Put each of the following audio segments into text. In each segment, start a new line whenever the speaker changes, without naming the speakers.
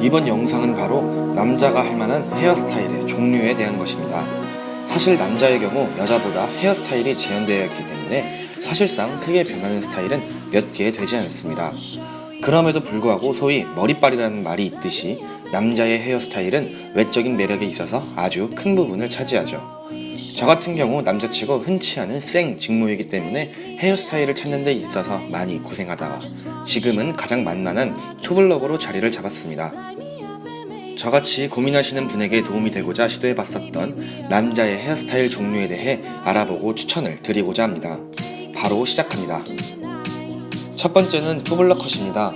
이번 영상은 바로 남자가 할 만한 헤어스타일의 종류에 대한 것입니다. 사실 남자의 경우 여자보다 헤어스타일이 제한되어 있기 때문에 사실상 크게 변하는 스타일은 몇 개 되지 않습니다. 그럼에도 불구하고 소위 머리빨이라는 말이 있듯이 남자의 헤어스타일은 외적인 매력에 있어서 아주 큰 부분을 차지하죠. 저 같은 경우 남자치고 흔치 않은 생 직무이기 때문에 헤어스타일을 찾는 데 있어서 많이 고생하다가 지금은 가장 만만한 투블럭으로 자리를 잡았습니다. 저같이 고민하시는 분에게 도움이 되고자 시도해봤었던 남자의 헤어스타일 종류에 대해 알아보고 추천을 드리고자 합니다. 바로 시작합니다. 첫 번째는 투블럭 컷입니다.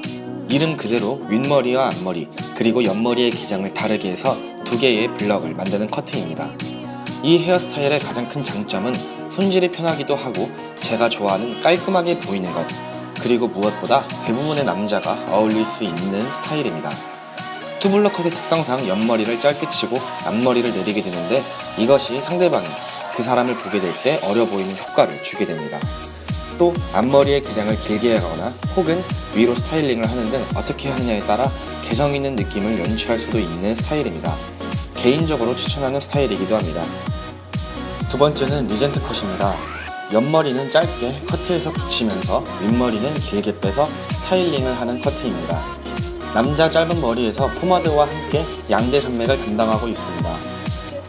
이름 그대로 윗머리와 앞머리 그리고 옆머리의 기장을 다르게 해서 두 개의 블럭을 만드는 커트입니다. 이 헤어스타일의 가장 큰 장점은 손질이 편하기도 하고 제가 좋아하는 깔끔하게 보이는 것 그리고 무엇보다 대부분의 남자가 어울릴 수 있는 스타일입니다. 투블럭 컷의 특성상 옆머리를 짧게 치고 앞머리를 내리게 되는데 이것이 상대방이 그 사람을 보게 될 때 어려 보이는 효과를 주게 됩니다. 또 앞머리의 기장을 길게 하거나 혹은 위로 스타일링을 하는 등 어떻게 하느냐에 따라 개성 있는 느낌을 연출할 수도 있는 스타일입니다. 개인적으로 추천하는 스타일이기도 합니다. 두 번째는 리젠트 컷입니다. 옆머리는 짧게 커트해서 붙이면서 윗머리는 길게 빼서 스타일링을 하는 커트입니다. 남자 짧은 머리에서 포마드와 함께 양대 산맥을 담당하고 있습니다.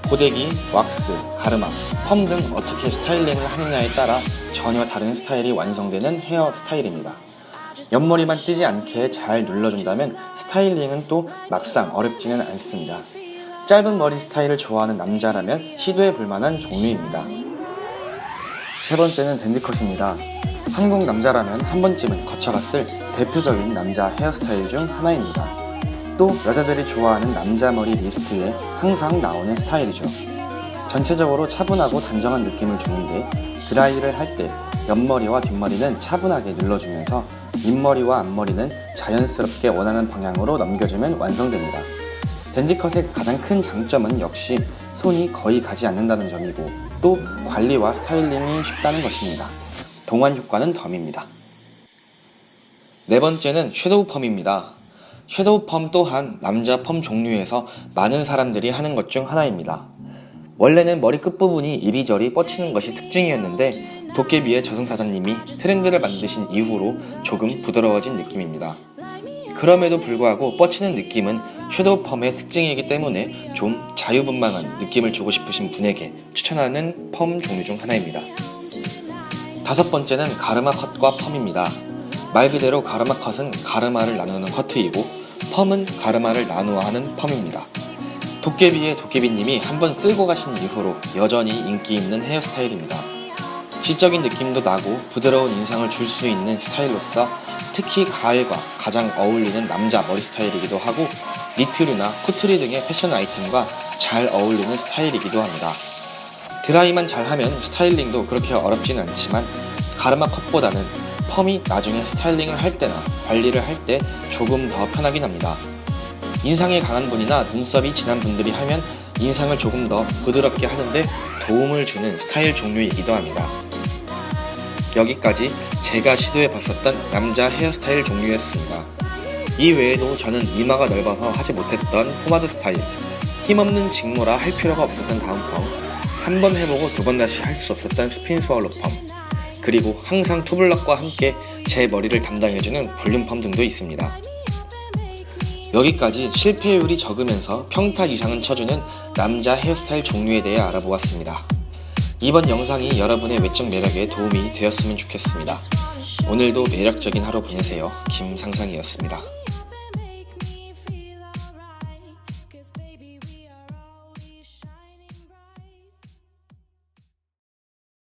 고데기, 왁스, 가르마, 펌 등 어떻게 스타일링을 하느냐에 따라 전혀 다른 스타일이 완성되는 헤어 스타일입니다. 옆머리만 뜨지 않게 잘 눌러준다면 스타일링은 또 막상 어렵지는 않습니다. 짧은 머리 스타일을 좋아하는 남자라면 시도해 볼 만한 종류입니다. 세 번째는 댄디컷입니다. 한국 남자라면 한 번쯤은 거쳐갔을 대표적인 남자 헤어스타일 중 하나입니다. 또 여자들이 좋아하는 남자 머리 리스트에 항상 나오는 스타일이죠. 전체적으로 차분하고 단정한 느낌을 주는데 드라이를 할 때 옆머리와 뒷머리는 차분하게 눌러주면서 윗머리와 앞머리는 자연스럽게 원하는 방향으로 넘겨주면 완성됩니다. 댄디컷의 가장 큰 장점은 역시 손이 거의 가지 않는다는 점이고 또 관리와 스타일링이 쉽다는 것입니다. 동안 효과는 덤입니다. 네 번째는 섀도우 펌입니다. 섀도우 펌 또한 남자 펌 종류에서 많은 사람들이 하는 것 중 하나입니다. 원래는 머리 끝부분이 이리저리 뻗치는 것이 특징이었는데 도깨비의 저승사자님이 트렌드를 만드신 이후로 조금 부드러워진 느낌입니다. 그럼에도 불구하고 뻗치는 느낌은 섀도우 펌의 특징이기 때문에 좀 자유분방한 느낌을 주고 싶으신 분에게 추천하는 펌 종류 중 하나입니다. 다섯 번째는 가르마 컷과 펌입니다. 말 그대로 가르마 컷은 가르마를 나누는 커트이고 펌은 가르마를 나누어 하는 펌입니다. 도깨비의 도깨비님이 한번 쓸고 가신 이후로 여전히 인기 있는 헤어스타일입니다. 지적인 느낌도 나고 부드러운 인상을 줄 수 있는 스타일로서 특히 가을과 가장 어울리는 남자 머리 스타일이기도 하고 니트류나 코트류 등의 패션 아이템과 잘 어울리는 스타일이기도 합니다. 드라이만 잘하면 스타일링도 그렇게 어렵지는 않지만 가르마 컷보다는 펌이 나중에 스타일링을 할 때나 관리를 할 때 조금 더 편하긴 합니다. 인상이 강한 분이나 눈썹이 진한 분들이 하면 인상을 조금 더 부드럽게 하는데 도움을 주는 스타일 종류이기도 합니다. 여기까지 제가 시도해봤었던 남자 헤어스타일 종류였습니다. 이 외에도 저는 이마가 넓어서 하지 못했던 포마드 스타일, 힘없는 직모라 할 필요가 없었던 다운 펌, 한 번 해보고 두 번 다시 할 수 없었던 spin swallow 펌, 그리고 항상 투블럭과 함께 제 머리를 담당해주는 볼륨 펌 등도 있습니다. 여기까지 실패율이 적으면서 평타 이상은 쳐주는 남자 헤어스타일 종류에 대해 알아보았습니다. 이번 영상이 여러분의 외적 매력에 도움이 되었으면 좋겠습니다. 오늘도 매력적인 하루 보내세요. 김상상이었습니다.